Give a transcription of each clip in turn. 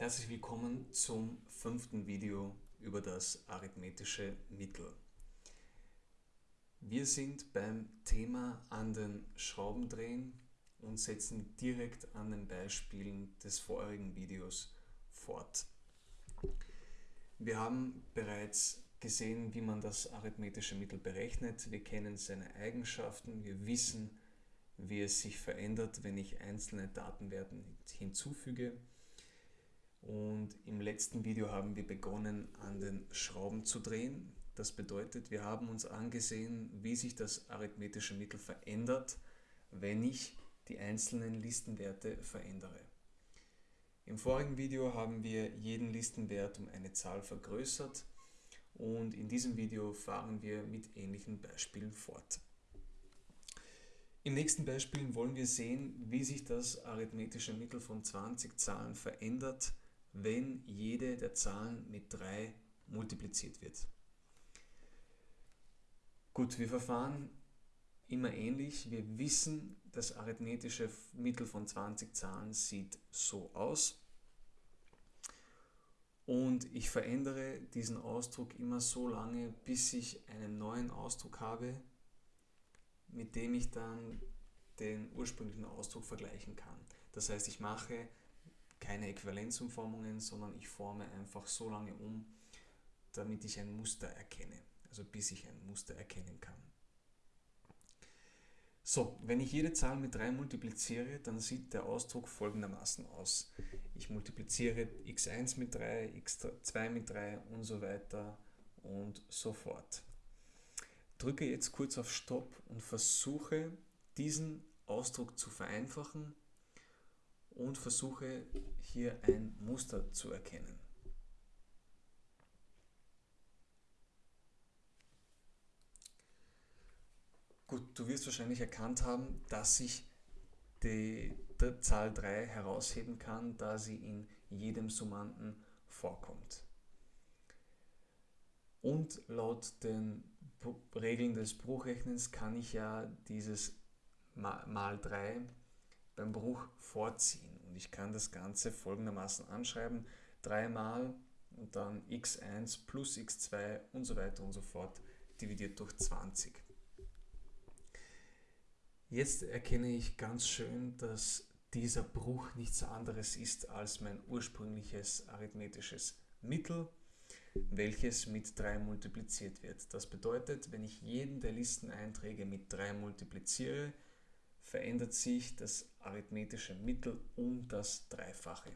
Herzlich willkommen zum fünften Video über das arithmetische Mittel. Wir sind beim Thema an den Schrauben drehen und setzen direkt an den Beispielen des vorherigen Videos fort. Wir haben bereits gesehen, wie man das arithmetische Mittel berechnet. Wir kennen seine Eigenschaften, wir wissen, wie es sich verändert, wenn ich einzelne Datenwerte hinzufüge. Und im letzten Video haben wir begonnen, an den Schrauben zu drehen. Das bedeutet, wir haben uns angesehen, wie sich das arithmetische Mittel verändert, wenn ich die einzelnen Listenwerte verändere. Im vorigen Video haben wir jeden Listenwert um eine Zahl vergrößert und in diesem Video fahren wir mit ähnlichen Beispielen fort. Im nächsten Beispiel wollen wir sehen, wie sich das arithmetische Mittel von 20 Zahlen verändert, wenn jede der Zahlen mit 3 multipliziert wird. Gut, wir verfahren immer ähnlich. Wir wissen, das arithmetische Mittel von 20 Zahlen sieht so aus. Und ich verändere diesen Ausdruck immer so lange, bis ich einen neuen Ausdruck habe, mit dem ich dann den ursprünglichen Ausdruck vergleichen kann. Das heißt, ich mache keine Äquivalenzumformungen, sondern ich forme einfach so lange um, damit ich ein Muster erkenne, also bis ich ein Muster erkennen kann. So, wenn ich jede Zahl mit 3 multipliziere, dann sieht der Ausdruck folgendermaßen aus. Ich multipliziere x1 mit 3, x2 mit 3 und so weiter und so fort. Drücke jetzt kurz auf Stopp und versuche diesen Ausdruck zu vereinfachen und versuche hier ein Muster zu erkennen. Gut, du wirst wahrscheinlich erkannt haben, dass ich die, die Zahl 3 herausheben kann, da sie in jedem Summanden vorkommt. Und laut den Regeln des Bruchrechnens kann ich ja dieses mal 3 beim Bruch vorziehen. Und ich kann das Ganze folgendermaßen anschreiben. 3 mal und dann x1 plus x2 und so weiter und so fort dividiert durch 20. Jetzt erkenne ich ganz schön, dass dieser Bruch nichts anderes ist als mein ursprüngliches arithmetisches Mittel, welches mit 3 multipliziert wird. Das bedeutet, wenn ich jeden der Listeneinträge mit 3 multipliziere, verändert sich das arithmetische Mittel um das Dreifache.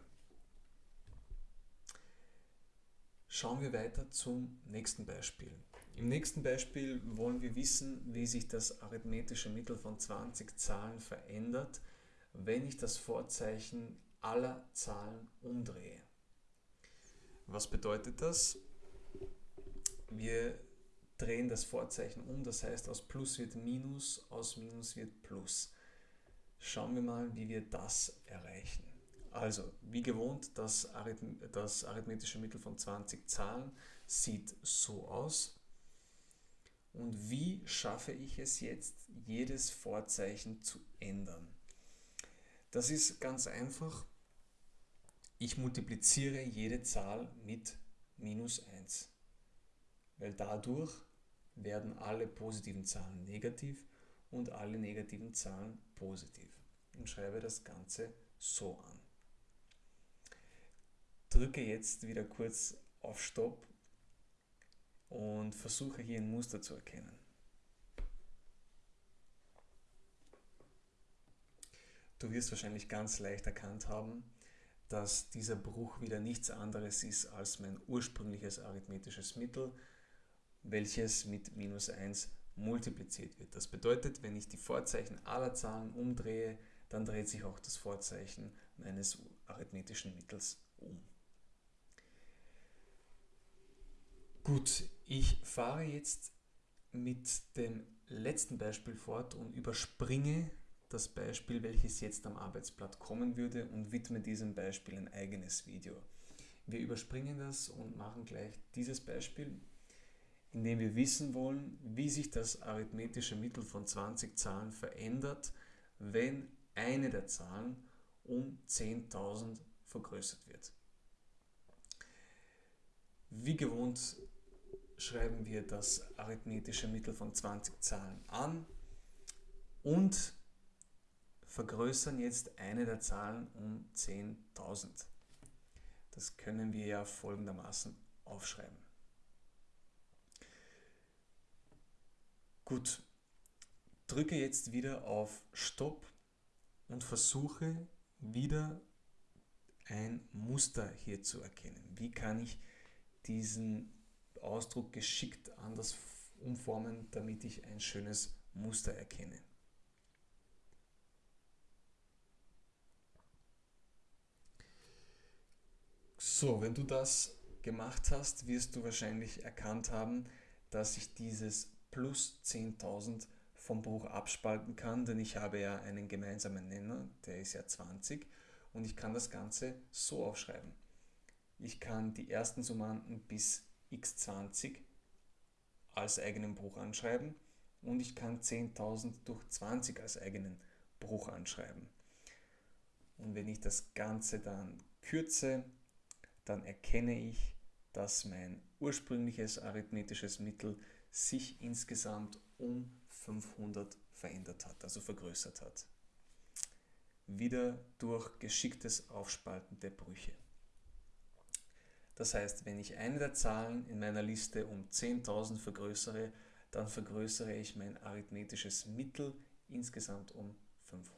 Schauen wir weiter zum nächsten Beispiel. Im nächsten Beispiel wollen wir wissen, wie sich das arithmetische Mittel von 20 Zahlen verändert, wenn ich das Vorzeichen aller Zahlen umdrehe. Was bedeutet das? Wir drehen das Vorzeichen um, das heißt aus Plus wird Minus, aus Minus wird Plus. Schauen wir mal, wie wir das erreichen. Also, wie gewohnt, das, Arithm das arithmetische Mittel von 20 Zahlen sieht so aus. Und wie schaffe ich es jetzt, jedes Vorzeichen zu ändern? Das ist ganz einfach. Ich multipliziere jede Zahl mit minus 1, weil dadurch werden alle positiven Zahlen negativ und alle negativen Zahlen positiv und schreibe das Ganze so an. Drücke jetzt wieder kurz auf Stopp und versuche hier ein Muster zu erkennen. Du wirst wahrscheinlich ganz leicht erkannt haben, dass dieser Bruch wieder nichts anderes ist als mein ursprüngliches arithmetisches Mittel, welches mit minus 1 multipliziert wird. Das bedeutet, wenn ich die Vorzeichen aller Zahlen umdrehe, dann dreht sich auch das Vorzeichen meines arithmetischen Mittels um. Gut, ich fahre jetzt mit dem letzten Beispiel fort und überspringe das Beispiel, welches jetzt am Arbeitsblatt kommen würde und widme diesem Beispiel ein eigenes Video. Wir überspringen das und machen gleich dieses Beispiel, in dem wir wissen wollen, wie sich das arithmetische Mittel von 20 Zahlen verändert, wenn eine der Zahlen um 10.000 vergrößert wird. wie gewohnt schreiben wir das arithmetische Mittel von 20 Zahlen an und vergrößern jetzt eine der Zahlen um 10.000. Das können wir ja folgendermaßen aufschreiben. Gut, drücke jetzt wieder auf Stopp und versuche wieder ein Muster hier zu erkennen. Wie kann ich diesen Ausdruck geschickt anders umformen, damit ich ein schönes Muster erkenne. So, wenn du das gemacht hast, wirst du wahrscheinlich erkannt haben, dass ich dieses plus 10.000 vom Bruch abspalten kann, denn ich habe ja einen gemeinsamen Nenner, der ist ja 20 und ich kann das Ganze so aufschreiben. Ich kann die ersten Summanden bis x20 als eigenen Bruch anschreiben und ich kann 10.000 durch 20 als eigenen Bruch anschreiben. Und wenn ich das Ganze dann kürze, dann erkenne ich, dass mein ursprüngliches arithmetisches Mittel sich insgesamt um 500 verändert hat, also vergrößert hat. Wieder durch geschicktes Aufspalten der Brüche. Das heißt, wenn ich eine der Zahlen in meiner Liste um 10.000 vergrößere, dann vergrößere ich mein arithmetisches Mittel insgesamt um 500.